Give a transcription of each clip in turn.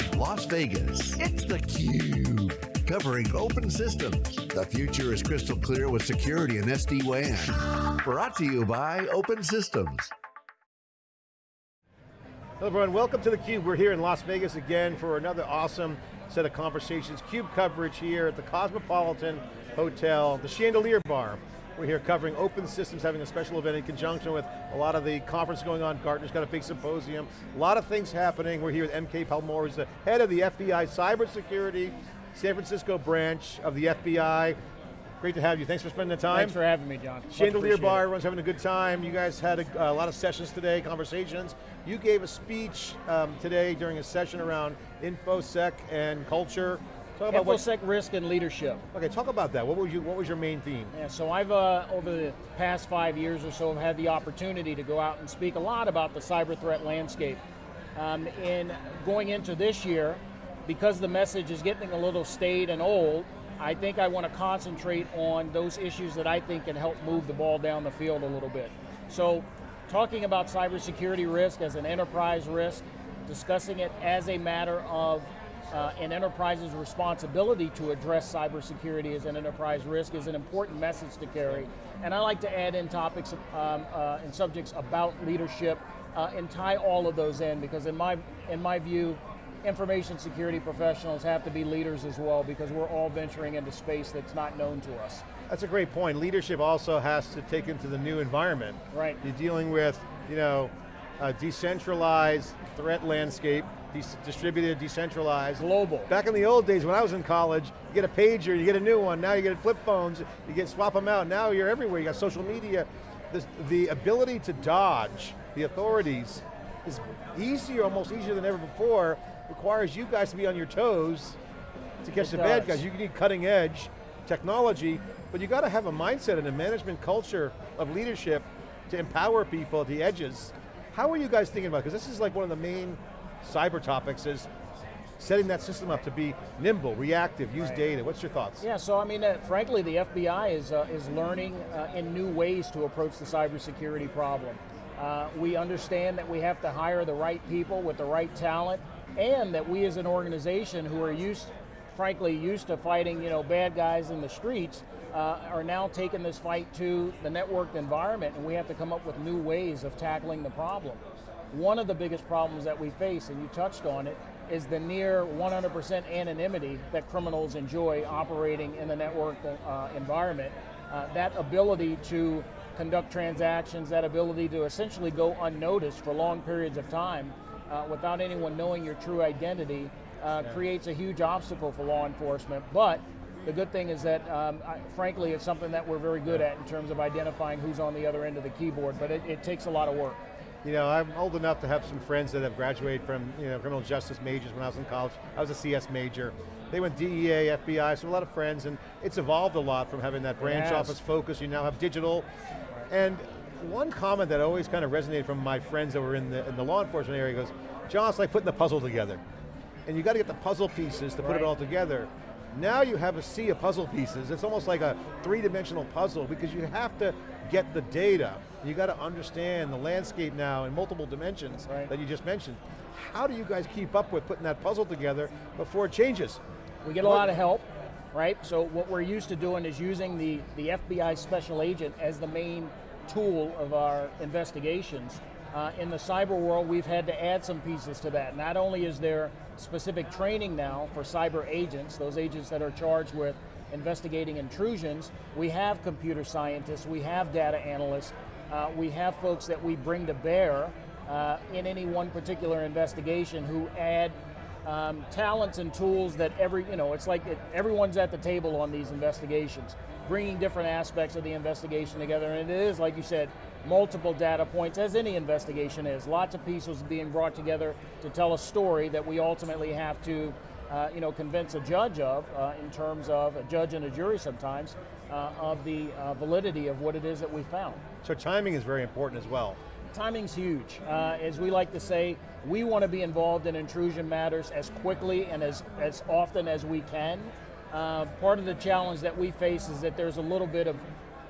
from Las Vegas, it's theCUBE. Covering open systems. The future is crystal clear with security and SD-WAN. Brought to you by Open Systems. Hello everyone, welcome to theCUBE. We're here in Las Vegas again for another awesome set of conversations. CUBE coverage here at the Cosmopolitan Hotel, the Chandelier Bar. We're here covering open systems, having a special event in conjunction with a lot of the conference going on. Gartner's got a big symposium. A lot of things happening. We're here with MK Palmore, who's the head of the FBI cybersecurity, San Francisco branch of the FBI. Great to have you, thanks for spending the time. Thanks for having me, John. Chandelier Bar, everyone's having a good time. You guys had a, a lot of sessions today, conversations. You gave a speech um, today during a session around InfoSec and culture. Talk about InfoSec what, risk and leadership. Okay, talk about that. What was, you, what was your main theme? Yeah, so I've, uh, over the past five years or so, have had the opportunity to go out and speak a lot about the cyber threat landscape. Um, in going into this year, because the message is getting a little staid and old, I think I want to concentrate on those issues that I think can help move the ball down the field a little bit. So, talking about cybersecurity risk as an enterprise risk, discussing it as a matter of uh, an enterprise's responsibility to address cybersecurity as an enterprise risk is an important message to carry. And I like to add in topics um, uh, and subjects about leadership uh, and tie all of those in because in my, in my view, information security professionals have to be leaders as well because we're all venturing into space that's not known to us. That's a great point. Leadership also has to take into the new environment. Right. You're dealing with, you know, a decentralized threat landscape, distributed, decentralized. Global. Back in the old days when I was in college, you get a pager, you get a new one, now you get flip phones, you get swap them out, now you're everywhere, you got social media. This, the ability to dodge the authorities is easier, almost easier than ever before, requires you guys to be on your toes to catch it the does. bad guys. You need cutting edge technology, but you got to have a mindset and a management culture of leadership to empower people at the edges. How are you guys thinking about it? Because this is like one of the main cyber topics is setting that system up to be nimble, reactive, use right. data. What's your thoughts? Yeah, so I mean, uh, frankly, the FBI is, uh, is learning uh, in new ways to approach the cybersecurity problem. Uh, we understand that we have to hire the right people with the right talent and that we as an organization who are used, frankly, used to fighting you know, bad guys in the streets, uh, are now taking this fight to the networked environment and we have to come up with new ways of tackling the problem. One of the biggest problems that we face, and you touched on it, is the near 100% anonymity that criminals enjoy operating in the network uh, environment. Uh, that ability to conduct transactions, that ability to essentially go unnoticed for long periods of time uh, without anyone knowing your true identity uh, yeah. creates a huge obstacle for law enforcement. But the good thing is that, um, I, frankly, it's something that we're very good at in terms of identifying who's on the other end of the keyboard, but it, it takes a lot of work. You know, I'm old enough to have some friends that have graduated from you know, criminal justice majors when I was in college. I was a CS major. They went DEA, FBI, so a lot of friends, and it's evolved a lot from having that branch office focus. You now have digital. And one comment that always kind of resonated from my friends that were in the, in the law enforcement area goes, John, it's like putting the puzzle together. And you got to get the puzzle pieces to right. put it all together. Now you have a sea of puzzle pieces. It's almost like a three-dimensional puzzle because you have to get the data. You got to understand the landscape now in multiple dimensions right. that you just mentioned. How do you guys keep up with putting that puzzle together before it changes? We get a lot of help, right? So what we're used to doing is using the, the FBI special agent as the main tool of our investigations. Uh, in the cyber world, we've had to add some pieces to that. Not only is there specific training now for cyber agents, those agents that are charged with investigating intrusions, we have computer scientists, we have data analysts, uh, we have folks that we bring to bear uh, in any one particular investigation who add um, talents and tools that every, you know, it's like it, everyone's at the table on these investigations bringing different aspects of the investigation together, and it is, like you said, multiple data points, as any investigation is. Lots of pieces being brought together to tell a story that we ultimately have to uh, you know, convince a judge of, uh, in terms of, a judge and a jury sometimes, uh, of the uh, validity of what it is that we found. So timing is very important as well. Timing's huge. Uh, as we like to say, we want to be involved in intrusion matters as quickly and as, as often as we can. Uh, part of the challenge that we face is that there's a little bit of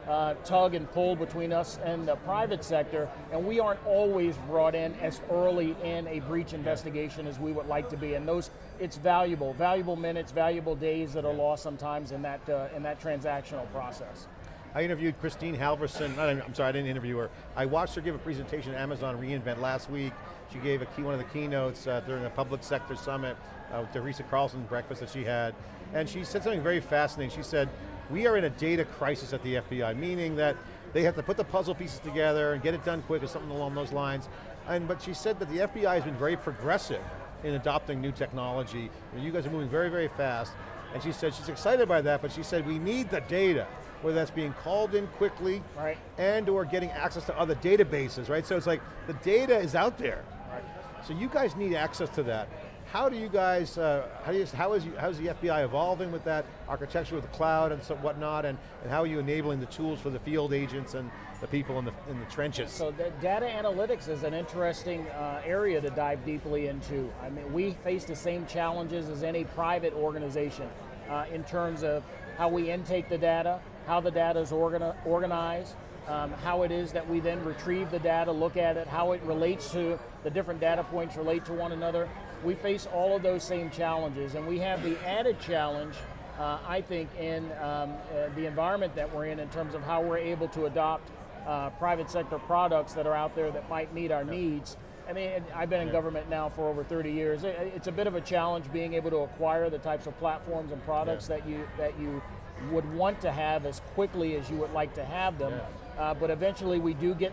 uh, tug and pull between us and the private sector, and we aren't always brought in as early in a breach investigation as we would like to be. And those, it's valuable, valuable minutes, valuable days that are lost sometimes in that uh, in that transactional process. I interviewed Christine Halvorsen, I'm sorry, I didn't interview her. I watched her give a presentation at Amazon reInvent last week. She gave a key, one of the keynotes uh, during a public sector summit, uh, Teresa Carlson breakfast that she had. And she said something very fascinating. She said, we are in a data crisis at the FBI, meaning that they have to put the puzzle pieces together and get it done quick or something along those lines. And, but she said that the FBI has been very progressive in adopting new technology. You guys are moving very, very fast. And she said she's excited by that, but she said we need the data whether that's being called in quickly right. and or getting access to other databases, right? So it's like, the data is out there. Right. So you guys need access to that. How do you guys, uh, how, do you, how, is you, how is the FBI evolving with that architecture with the cloud and so whatnot, and, and how are you enabling the tools for the field agents and the people in the, in the trenches? So the data analytics is an interesting uh, area to dive deeply into. I mean, we face the same challenges as any private organization uh, in terms of how we intake the data, how the data is organi organized, um, how it is that we then retrieve the data, look at it, how it relates to the different data points relate to one another. We face all of those same challenges and we have the added challenge uh, I think in um, uh, the environment that we're in in terms of how we're able to adopt uh, private sector products that are out there that might meet our needs. I mean, I've been in yeah. government now for over 30 years. It's a bit of a challenge being able to acquire the types of platforms and products yeah. that you that you would want to have as quickly as you would like to have them. Yeah. Uh, but eventually we do get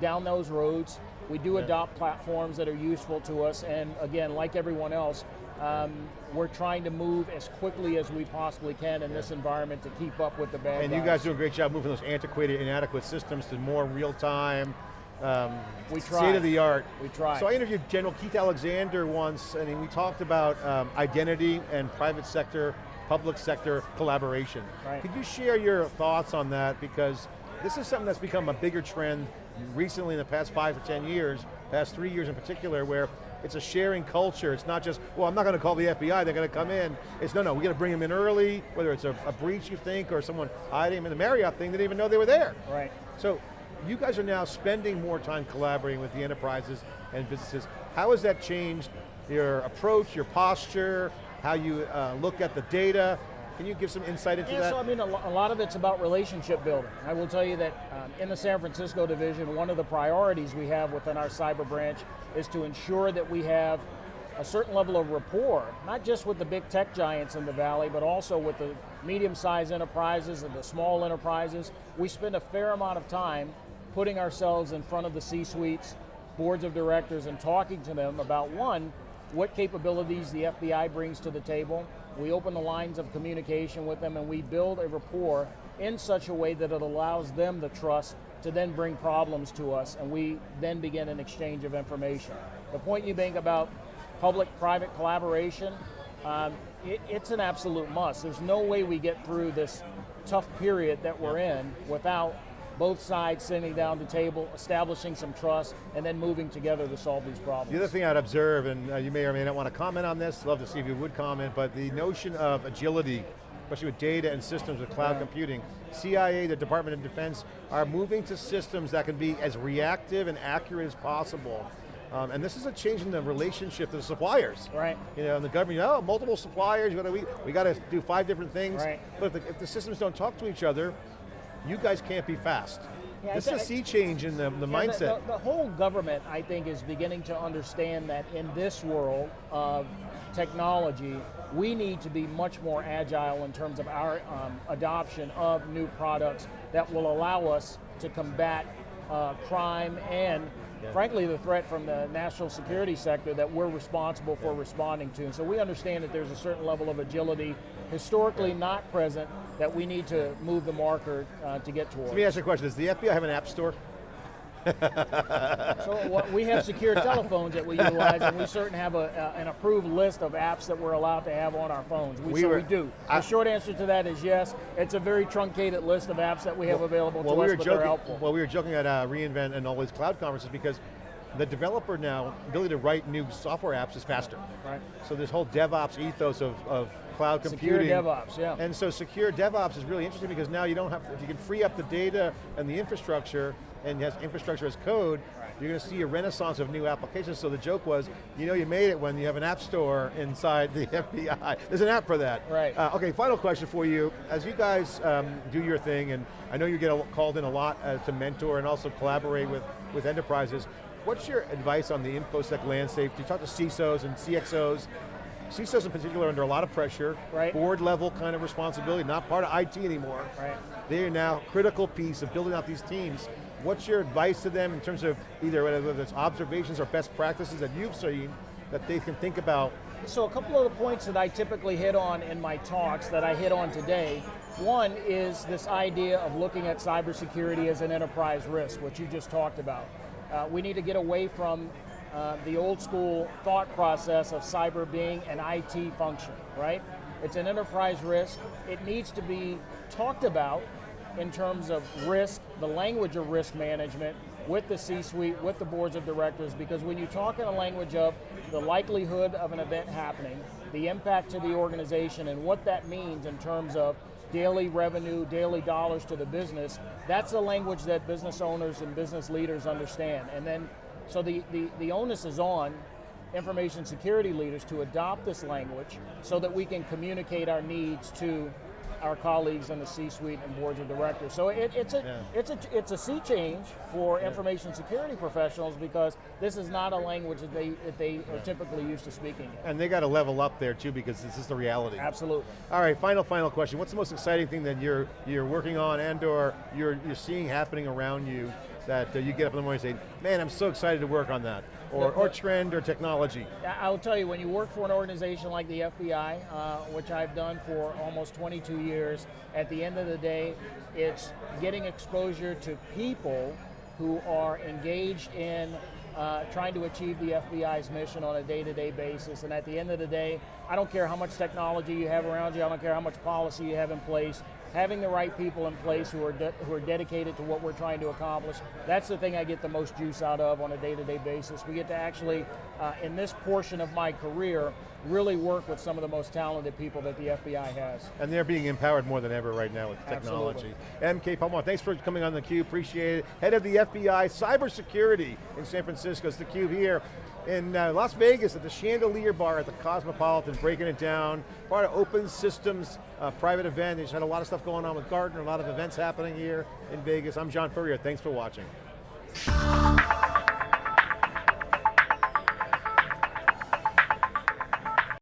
down those roads. We do yeah. adopt platforms that are useful to us. And again, like everyone else, um, we're trying to move as quickly as we possibly can in yeah. this environment to keep up with the bad And guys. you guys do a great job moving those antiquated, inadequate systems to more real time, um, we try. state of the art. We try. So I interviewed General Keith Alexander once, and we talked about um, identity and private sector public sector collaboration. Right. Could you share your thoughts on that? Because this is something that's become a bigger trend recently in the past five to 10 years, past three years in particular, where it's a sharing culture. It's not just, well, I'm not going to call the FBI, they're going to come in. It's no, no, we got to bring them in early, whether it's a, a, breach you think, or someone hiding in the Marriott thing, they didn't even know they were there. Right. So, you guys are now spending more time collaborating with the enterprises and businesses. How has that changed your approach, your posture, how you uh, look at the data. Can you give some insight into yeah, that? so I mean, a lot of it's about relationship building. I will tell you that um, in the San Francisco division, one of the priorities we have within our cyber branch is to ensure that we have a certain level of rapport, not just with the big tech giants in the valley, but also with the medium-sized enterprises and the small enterprises. We spend a fair amount of time putting ourselves in front of the C-suites, boards of directors, and talking to them about one, what capabilities the FBI brings to the table. We open the lines of communication with them and we build a rapport in such a way that it allows them the trust to then bring problems to us and we then begin an exchange of information. The point you make about public-private collaboration, um, it, it's an absolute must. There's no way we get through this tough period that we're in without both sides sitting down the table, establishing some trust, and then moving together to solve these problems. The other thing I'd observe, and uh, you may or may not want to comment on this, love to see if you would comment, but the notion of agility, especially with data and systems with cloud yeah. computing, CIA, the Department of Defense, are moving to systems that can be as reactive and accurate as possible. Um, and this is a change in the relationship to the suppliers. Right. You know, and the government, oh, multiple suppliers, we, we got to do five different things. Right. But if the, if the systems don't talk to each other, you guys can't be fast. Yeah, this is a sea change in the, the yeah, mindset. The, the, the, whole government, I think, is beginning to understand that in this world of technology, we need to be much more agile in terms of our um, adoption of new products that will allow us to combat uh, crime and yeah. frankly the threat from the national security sector that we're responsible for responding to. And so we understand that there's a certain level of agility historically not present that we need to move the marker uh, to get towards. Let me ask you a question, does the FBI have an app store? so what, we have secure telephones that we utilize, and we certainly have a, an approved list of apps that we're allowed to have on our phones. We, we so were, we do. I, the short answer to that is yes. It's a very truncated list of apps that we have available well, to we us, were but joking, they're helpful. Well, we were joking at uh, reInvent and all these cloud conferences because the developer now, ability to write new software apps is faster. Right. So this whole DevOps ethos of, of cloud Secure computing. DevOps, yeah. And so secure DevOps is really interesting because now you don't have, if you can free up the data and the infrastructure, and has infrastructure as code, you're going to see a renaissance of new applications. So the joke was, you know you made it when you have an app store inside the FBI. There's an app for that. Right. Uh, okay, final question for you. As you guys um, do your thing, and I know you get called in a lot uh, to mentor and also collaborate with, with enterprises, what's your advice on the InfoSec landscape? Do you talk to CISOs and CXOs? CISOs in particular are under a lot of pressure, Right. board level kind of responsibility, not part of IT anymore. Right. They are now a critical piece of building out these teams. What's your advice to them in terms of either whether it's observations or best practices that you've seen that they can think about? So a couple of the points that I typically hit on in my talks that I hit on today, one is this idea of looking at cybersecurity as an enterprise risk, which you just talked about. Uh, we need to get away from uh, the old school thought process of cyber being an IT function, right? It's an enterprise risk. It needs to be talked about in terms of risk, the language of risk management, with the C-suite, with the boards of directors, because when you talk in a language of the likelihood of an event happening, the impact to the organization, and what that means in terms of daily revenue, daily dollars to the business, that's the language that business owners and business leaders understand. And then, so the, the, the onus is on information security leaders to adopt this language so that we can communicate our needs to our colleagues in the C-suite and boards of directors. So it, it's a Yeah. it's a it's a sea change for information security professionals because this is not a language that they that they are typically used to speaking. And they got to level up there too because this is the reality. Absolutely. All right, final, final question. What's the most exciting thing that you're you're working on and or you're, you're seeing happening around you that uh, you get up in the morning and say, man, I'm so excited to work on that? Or, or trend or technology? I- I will tell you, when you work for an organization like the FBI, uh, which I've done for almost 22 years, at the end of the day, it's getting exposure to people who are engaged in uh, trying to achieve the FBI's mission on a day-to-day basis. And at the end of the day, I don't care how much technology you have around you, I don't care how much policy you have in place, having the right people in place who are who are dedicated to what we're trying to accomplish. That's the thing I get the most juice out of on a day-to-day basis. We get to actually, uh, in this portion of my career, really work with some of the most talented people that the FBI has. And they're being empowered more than ever right now with technology. MK Palmore, thanks for coming on theCUBE, appreciate it. Head of the FBI Cybersecurity in San Francisco, it's theCUBE here in uh, Las Vegas at the Chandelier Bar at the Cosmopolitan, breaking it down. Part of Open Systems uh, private event. They just had a lot of stuff going on with Gartner, a lot of events happening here in Vegas. I'm John Furrier, thanks for watching.